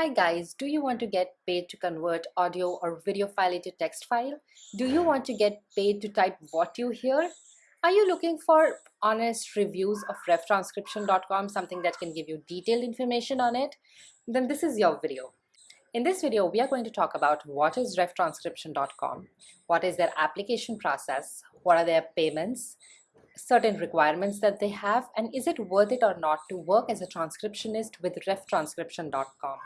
Hi guys, do you want to get paid to convert audio or video file into text file? Do you want to get paid to type what you hear? Are you looking for honest reviews of revtranscription.com, something that can give you detailed information on it? Then this is your video. In this video, we are going to talk about what is revtranscription.com, what is their application process, what are their payments, certain requirements that they have, and is it worth it or not to work as a transcriptionist with revtranscription.com.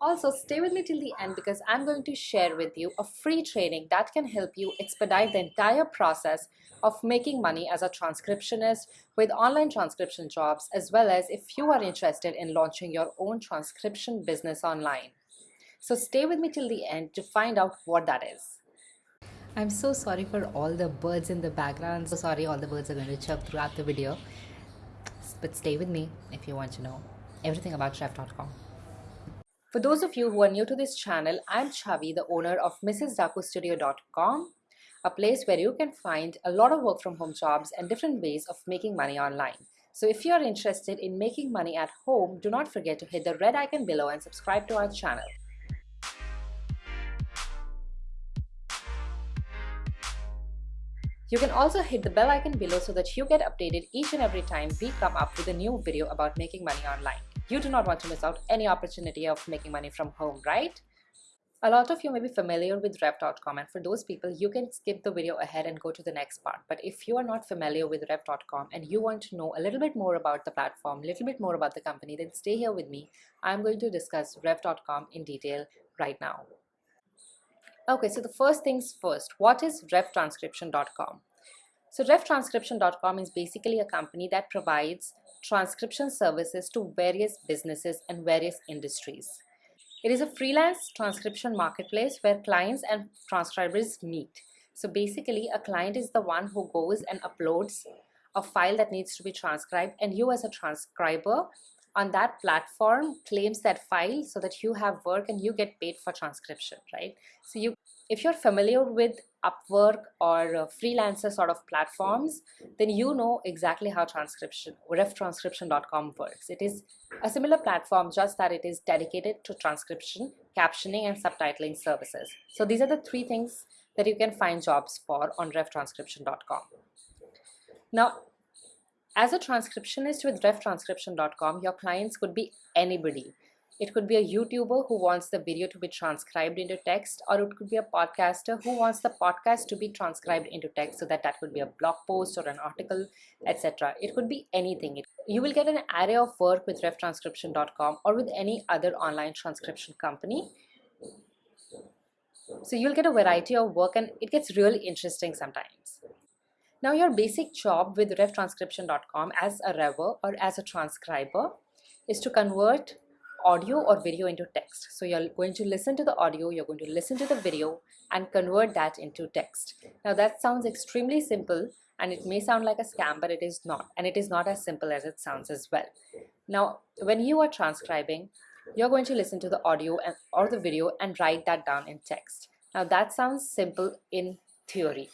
Also, stay with me till the end because I'm going to share with you a free training that can help you expedite the entire process of making money as a transcriptionist with online transcription jobs, as well as if you are interested in launching your own transcription business online. So stay with me till the end to find out what that is. I'm so sorry for all the birds in the background. So sorry all the birds are going to chirp throughout the video. But stay with me if you want to know everything about chef.com. For those of you who are new to this channel, I'm Chavi, the owner of MrsDakuStudio.com, a place where you can find a lot of work from home jobs and different ways of making money online. So if you're interested in making money at home, do not forget to hit the red icon below and subscribe to our channel. You can also hit the bell icon below so that you get updated each and every time we come up with a new video about making money online. You do not want to miss out any opportunity of making money from home, right? A lot of you may be familiar with Rev.com and for those people, you can skip the video ahead and go to the next part. But if you are not familiar with Rev.com and you want to know a little bit more about the platform, a little bit more about the company, then stay here with me. I'm going to discuss Rev.com in detail right now. Okay, so the first things first, what is revtranscription.com? So revtranscription.com is basically a company that provides transcription services to various businesses and various industries. It is a freelance transcription marketplace where clients and transcribers meet. So basically a client is the one who goes and uploads a file that needs to be transcribed and you as a transcriber on that platform claims that file so that you have work and you get paid for transcription, right? So you if you're familiar with Upwork or uh, freelancer sort of platforms, then you know exactly how transcription, revtranscription.com works. It is a similar platform, just that it is dedicated to transcription, captioning, and subtitling services. So these are the three things that you can find jobs for on revtranscription.com. Now, as a transcriptionist with revtranscription.com, your clients could be anybody. It could be a YouTuber who wants the video to be transcribed into text, or it could be a podcaster who wants the podcast to be transcribed into text so that that could be a blog post or an article, etc. It could be anything. You will get an array of work with revtranscription.com or with any other online transcription company. So you'll get a variety of work and it gets really interesting sometimes. Now your basic job with revtranscription.com as a rever or as a transcriber is to convert audio or video into text. So you're going to listen to the audio, you're going to listen to the video and convert that into text. Now that sounds extremely simple and it may sound like a scam, but it is not. And it is not as simple as it sounds as well. Now, when you are transcribing, you're going to listen to the audio and, or the video and write that down in text. Now that sounds simple in theory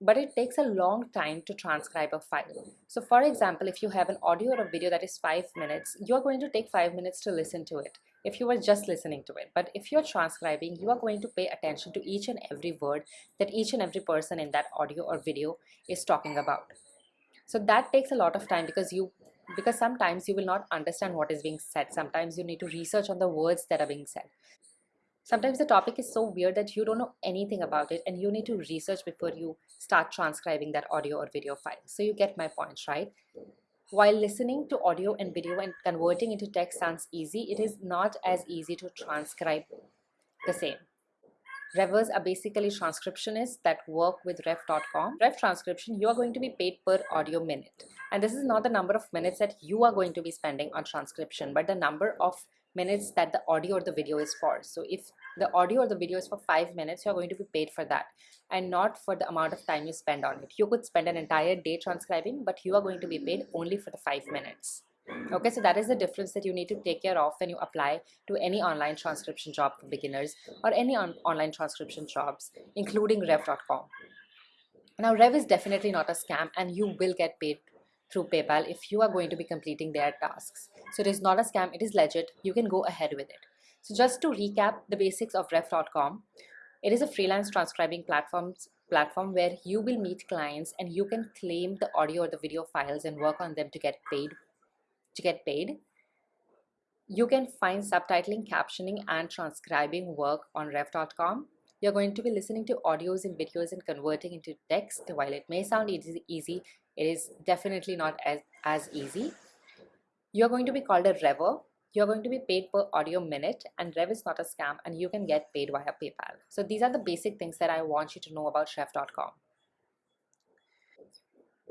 but it takes a long time to transcribe a file. So for example, if you have an audio or a video that is five minutes, you're going to take five minutes to listen to it if you were just listening to it. But if you're transcribing, you are going to pay attention to each and every word that each and every person in that audio or video is talking about. So that takes a lot of time because you because sometimes you will not understand what is being said. Sometimes you need to research on the words that are being said. Sometimes the topic is so weird that you don't know anything about it and you need to research before you start transcribing that audio or video file. So you get my points, right? While listening to audio and video and converting into text sounds easy, it is not as easy to transcribe the same. Revers are basically transcriptionists that work with rev.com. Rev transcription, you are going to be paid per audio minute. And this is not the number of minutes that you are going to be spending on transcription, but the number of minutes that the audio or the video is for. So if the audio or the video is for five minutes, you're going to be paid for that and not for the amount of time you spend on it. You could spend an entire day transcribing, but you are going to be paid only for the five minutes. Okay, so that is the difference that you need to take care of when you apply to any online transcription job for beginners or any on online transcription jobs, including rev.com. Now, Rev is definitely not a scam and you will get paid through PayPal if you are going to be completing their tasks. So it is not a scam, it is legit. You can go ahead with it. So just to recap the basics of rev.com, it is a freelance transcribing platform platform where you will meet clients and you can claim the audio or the video files and work on them to get paid to get paid. You can find subtitling, captioning and transcribing work on rev.com. You're going to be listening to audios and videos and converting into text. While it may sound easy, it is definitely not as, as easy. You're going to be called a rever you're going to be paid per audio minute and Rev is not a scam and you can get paid via PayPal. So these are the basic things that I want you to know about rev.com.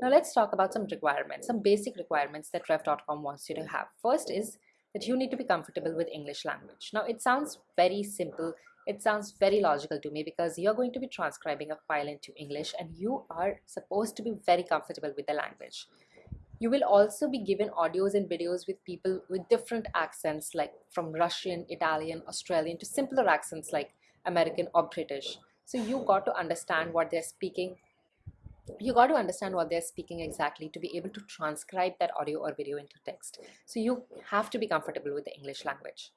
Now let's talk about some requirements, some basic requirements that rev.com wants you to have. First is that you need to be comfortable with English language. Now it sounds very simple. It sounds very logical to me because you're going to be transcribing a file into English and you are supposed to be very comfortable with the language. You will also be given audios and videos with people with different accents like from Russian, Italian, Australian to simpler accents like American or British. So you got to understand what they're speaking. You got to understand what they're speaking exactly to be able to transcribe that audio or video into text. So you have to be comfortable with the English language.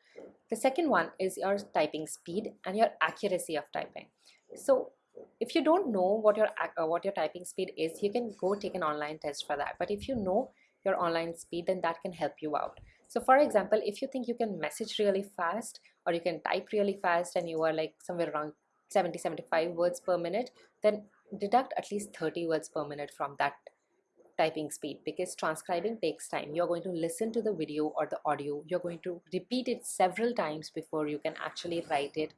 The second one is your typing speed and your accuracy of typing. So if you don't know what your uh, what your typing speed is you can go take an online test for that but if you know your online speed then that can help you out so for example if you think you can message really fast or you can type really fast and you are like somewhere around 70 75 words per minute then deduct at least 30 words per minute from that typing speed because transcribing takes time. You're going to listen to the video or the audio. You're going to repeat it several times before you can actually write it.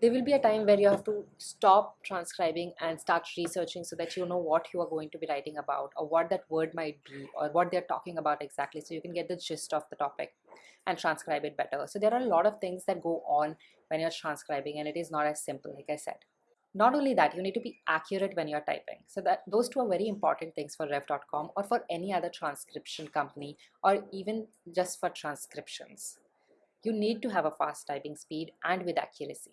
There will be a time where you have to stop transcribing and start researching so that you know what you are going to be writing about or what that word might be or what they're talking about exactly so you can get the gist of the topic and transcribe it better. So there are a lot of things that go on when you're transcribing and it is not as simple like i said not only that you need to be accurate when you're typing so that those two are very important things for rev.com or for any other transcription company or even just for transcriptions you need to have a fast typing speed and with accuracy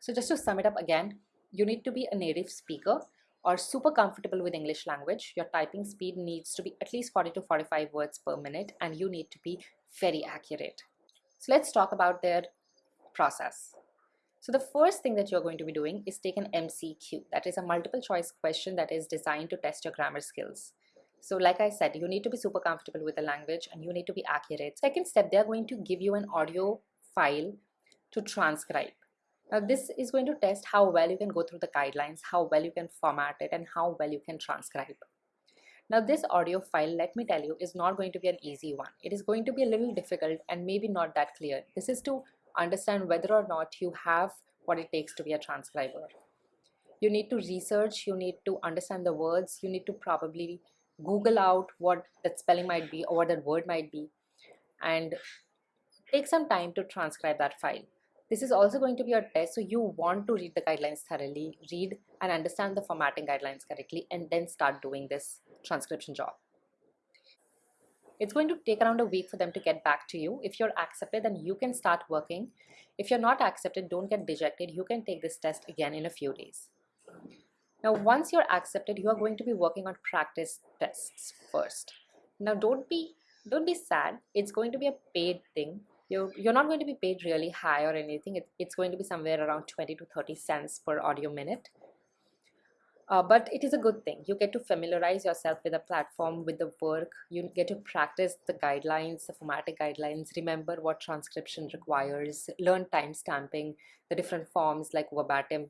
so just to sum it up again, you need to be a native speaker or super comfortable with English language. Your typing speed needs to be at least 40 to 45 words per minute and you need to be very accurate. So let's talk about their process. So the first thing that you're going to be doing is take an MCQ. That is a multiple choice question that is designed to test your grammar skills. So like I said, you need to be super comfortable with the language and you need to be accurate. Second step, they're going to give you an audio file to transcribe. Now this is going to test how well you can go through the guidelines, how well you can format it and how well you can transcribe. Now this audio file, let me tell you, is not going to be an easy one. It is going to be a little difficult and maybe not that clear. This is to understand whether or not you have what it takes to be a transcriber. You need to research, you need to understand the words, you need to probably Google out what that spelling might be or what that word might be and take some time to transcribe that file. This is also going to be a test, so you want to read the guidelines thoroughly, read and understand the formatting guidelines correctly, and then start doing this transcription job. It's going to take around a week for them to get back to you. If you're accepted, then you can start working. If you're not accepted, don't get dejected. You can take this test again in a few days. Now, once you're accepted, you are going to be working on practice tests first. Now, don't be don't be sad. It's going to be a paid thing you're, you're not going to be paid really high or anything. It, it's going to be somewhere around 20 to 30 cents per audio minute. Uh, but it is a good thing. You get to familiarize yourself with the platform, with the work. You get to practice the guidelines, the formatting guidelines, remember what transcription requires, learn time stamping, the different forms like verbatim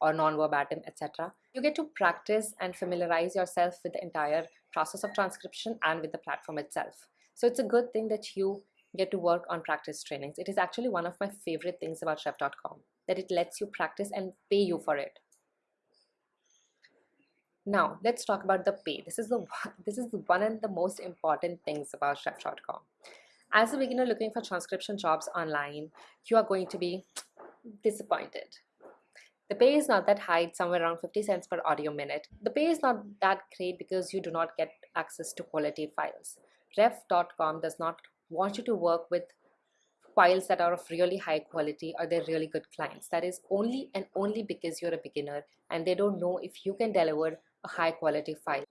or non-verbatim, etc. You get to practice and familiarize yourself with the entire process of transcription and with the platform itself. So it's a good thing that you get to work on practice trainings. It is actually one of my favorite things about rev.com that it lets you practice and pay you for it. Now let's talk about the pay. This is the this is one of the most important things about rev.com. As a beginner looking for transcription jobs online, you are going to be disappointed. The pay is not that high, it's somewhere around 50 cents per audio minute. The pay is not that great because you do not get access to quality files. Rev.com does not want you to work with files that are of really high quality or they're really good clients. That is only and only because you're a beginner and they don't know if you can deliver a high quality file.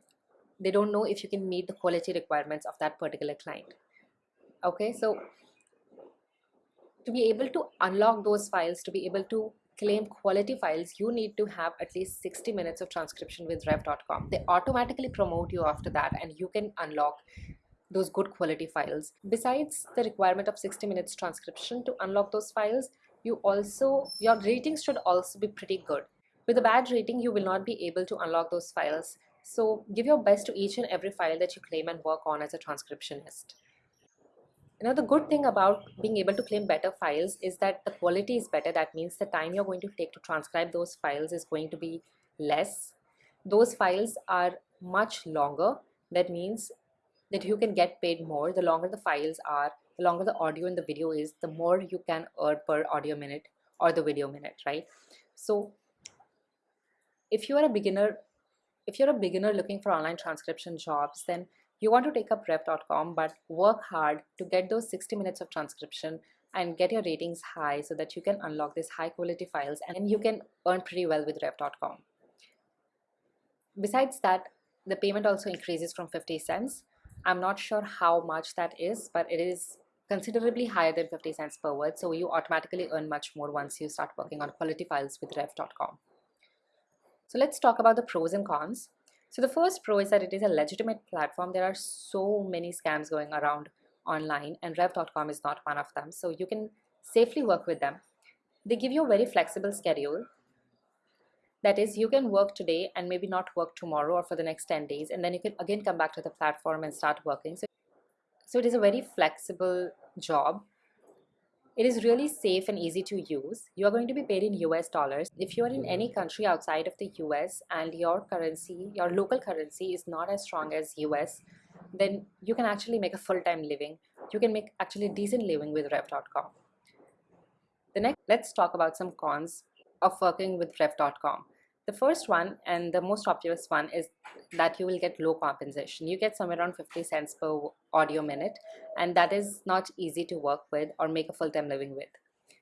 They don't know if you can meet the quality requirements of that particular client. Okay, so To be able to unlock those files, to be able to claim quality files, you need to have at least 60 minutes of transcription with rev.com. They automatically promote you after that and you can unlock those good quality files. Besides the requirement of 60 minutes transcription to unlock those files, you also, your ratings should also be pretty good. With a bad rating, you will not be able to unlock those files. So give your best to each and every file that you claim and work on as a transcriptionist. Now the good thing about being able to claim better files is that the quality is better. That means the time you're going to take to transcribe those files is going to be less. Those files are much longer. That means that you can get paid more. The longer the files are, the longer the audio and the video is, the more you can earn per audio minute or the video minute, right? So if you are a beginner, if you're a beginner looking for online transcription jobs, then you want to take up rev.com but work hard to get those 60 minutes of transcription and get your ratings high so that you can unlock these high quality files and you can earn pretty well with rev.com. Besides that, the payment also increases from 50 cents. I'm not sure how much that is, but it is considerably higher than 50 cents per word. So you automatically earn much more once you start working on quality files with rev.com. So let's talk about the pros and cons. So the first pro is that it is a legitimate platform. There are so many scams going around online and rev.com is not one of them. So you can safely work with them. They give you a very flexible schedule. That is, you can work today and maybe not work tomorrow or for the next 10 days. And then you can again come back to the platform and start working. So, so it is a very flexible job it is really safe and easy to use. You are going to be paid in US dollars. If you are in any country outside of the US and your currency, your local currency is not as strong as US, then you can actually make a full-time living. You can make actually decent living with rev.com. The next, let's talk about some cons of working with rev.com. The first one and the most obvious one is that you will get low compensation. You get somewhere around 50 cents per audio minute and that is not easy to work with or make a full-time living with.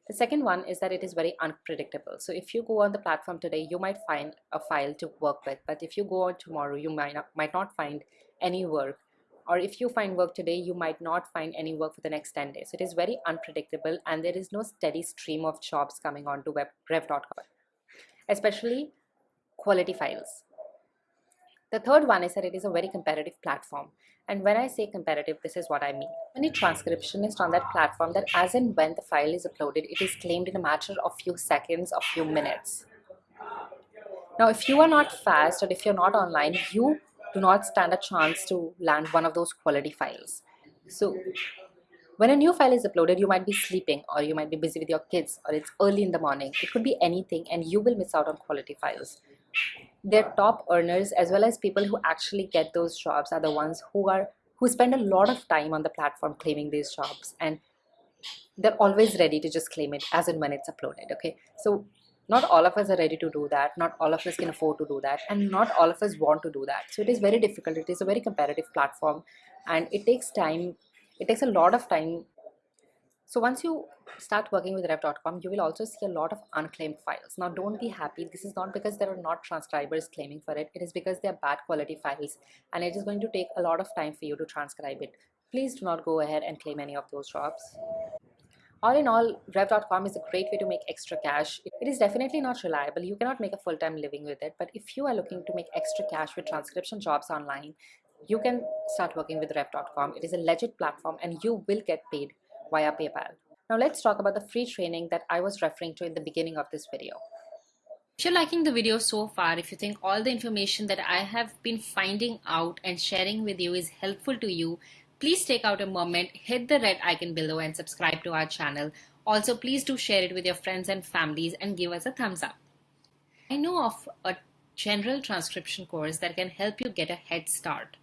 The second one is that it is very unpredictable. So if you go on the platform today, you might find a file to work with, but if you go on tomorrow, you might not, might not find any work. Or if you find work today, you might not find any work for the next 10 days. So it is very unpredictable and there is no steady stream of jobs coming onto web, rev.com. Especially quality files. The third one is that it is a very competitive platform. And when I say competitive, this is what I mean. Any transcriptionist on that platform that as and when the file is uploaded, it is claimed in a matter of few seconds or few minutes. Now, if you are not fast or if you're not online, you do not stand a chance to land one of those quality files. So when a new file is uploaded, you might be sleeping or you might be busy with your kids or it's early in the morning. It could be anything and you will miss out on quality files their top earners as well as people who actually get those jobs are the ones who are who spend a lot of time on the platform claiming these jobs. And they're always ready to just claim it as and when it's uploaded okay? So not all of us are ready to do that. Not all of us can afford to do that. And not all of us want to do that. So it is very difficult. It is a very competitive platform. And it takes time it takes a lot of time so once you start working with rev.com, you will also see a lot of unclaimed files. Now don't be happy. This is not because there are not transcribers claiming for it. It is because they are bad quality files and it is going to take a lot of time for you to transcribe it. Please do not go ahead and claim any of those jobs. All in all, rev.com is a great way to make extra cash. It is definitely not reliable. You cannot make a full-time living with it. But if you are looking to make extra cash with transcription jobs online, you can start working with rev.com. It is a legit platform and you will get paid via PayPal. Now let's talk about the free training that I was referring to in the beginning of this video. If you're liking the video so far, if you think all the information that I have been finding out and sharing with you is helpful to you, please take out a moment, hit the red icon below and subscribe to our channel. Also, please do share it with your friends and families and give us a thumbs up. I know of a general transcription course that can help you get a head start.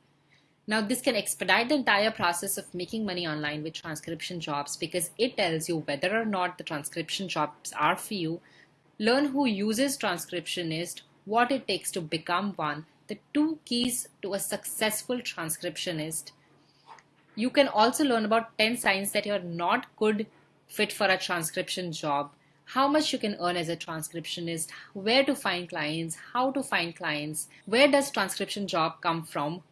Now this can expedite the entire process of making money online with transcription jobs because it tells you whether or not the transcription jobs are for you, learn who uses transcriptionist, what it takes to become one, the two keys to a successful transcriptionist. You can also learn about 10 signs that you're not good fit for a transcription job, how much you can earn as a transcriptionist, where to find clients, how to find clients, where does transcription job come from,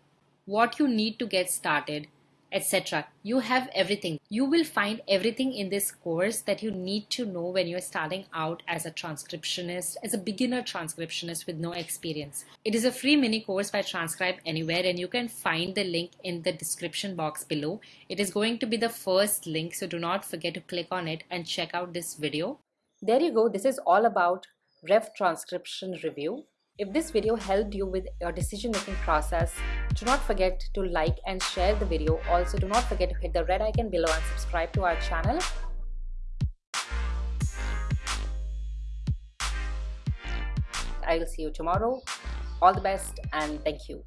what you need to get started, etc. You have everything. You will find everything in this course that you need to know when you're starting out as a transcriptionist, as a beginner transcriptionist with no experience. It is a free mini course by Transcribe Anywhere and you can find the link in the description box below. It is going to be the first link so do not forget to click on it and check out this video. There you go. This is all about Rev Transcription Review. If this video helped you with your decision making process, do not forget to like and share the video. Also, do not forget to hit the red icon below and subscribe to our channel. I will see you tomorrow. All the best and thank you.